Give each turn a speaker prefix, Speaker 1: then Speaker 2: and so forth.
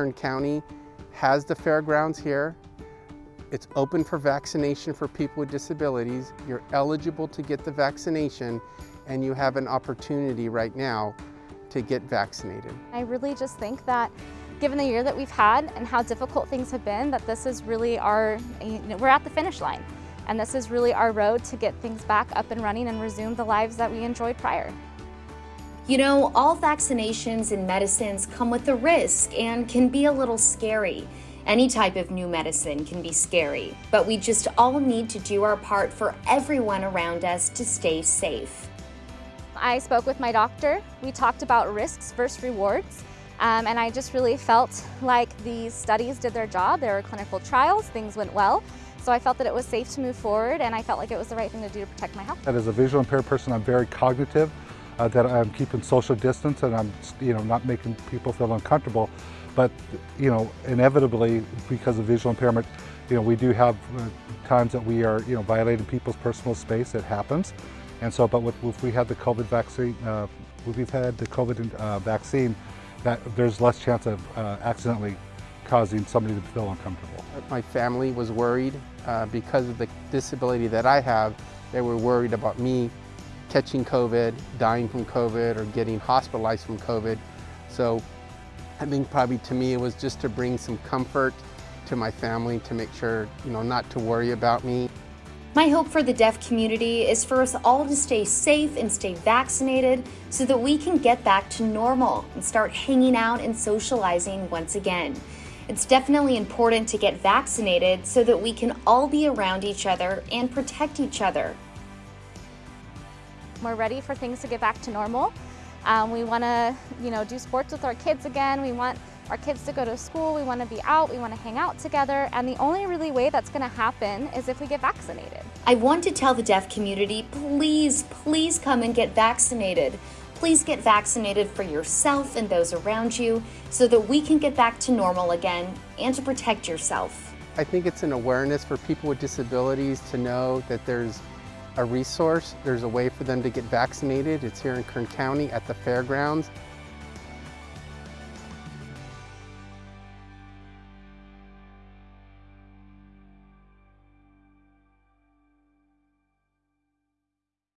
Speaker 1: Kern County has the fairgrounds here. It's open for vaccination for people with disabilities. You're eligible to get the vaccination and you have an opportunity right now to get vaccinated.
Speaker 2: I really just think that given the year that we've had and how difficult things have been, that this is really our, you know, we're at the finish line. And this is really our road to get things back up and running and resume the lives that we enjoyed prior.
Speaker 3: You know, all vaccinations and medicines come with a risk and can be a little scary. Any type of new medicine can be scary, but we just all need to do our part for everyone around us to stay safe.
Speaker 2: I spoke with my doctor. We talked about risks versus rewards. Um, and I just really felt like these studies did their job. There were clinical trials, things went well. So I felt that it was safe to move forward and I felt like it was the right thing to do to protect my health.
Speaker 4: As a visual impaired person, I'm very cognitive, uh, that I'm keeping social distance and I'm you know, not making people feel uncomfortable. But you know, inevitably, because of visual impairment, you know, we do have uh, times that we are you know, violating people's personal space. It happens. And so, but with, if we had the COVID vaccine, uh, we've had the COVID uh, vaccine, that there's less chance of uh, accidentally causing somebody to feel uncomfortable.
Speaker 1: My family was worried uh, because of the disability that I have. They were worried about me catching COVID, dying from COVID, or getting hospitalized from COVID. So I think probably to me it was just to bring some comfort to my family to make sure, you know, not to worry about me.
Speaker 3: My hope for the deaf community is for us all to stay safe and stay vaccinated so that we can get back to normal and start hanging out and socializing once again. It's definitely important to get vaccinated so that we can all be around each other and protect each other.
Speaker 2: We're ready for things to get back to normal. Um, we want to, you know, do sports with our kids again. We want our kids to go to school. We want to be out. We want to hang out together. And the only really way that's going to happen is if we get vaccinated.
Speaker 3: I want to tell the deaf community, please, please come and get vaccinated. Please get vaccinated for yourself and those around you so that we can get back to normal again and to protect yourself.
Speaker 1: I think it's an awareness for people with disabilities to know that there's a resource, there's a way for them to get vaccinated. It's here in Kern County at the fairgrounds.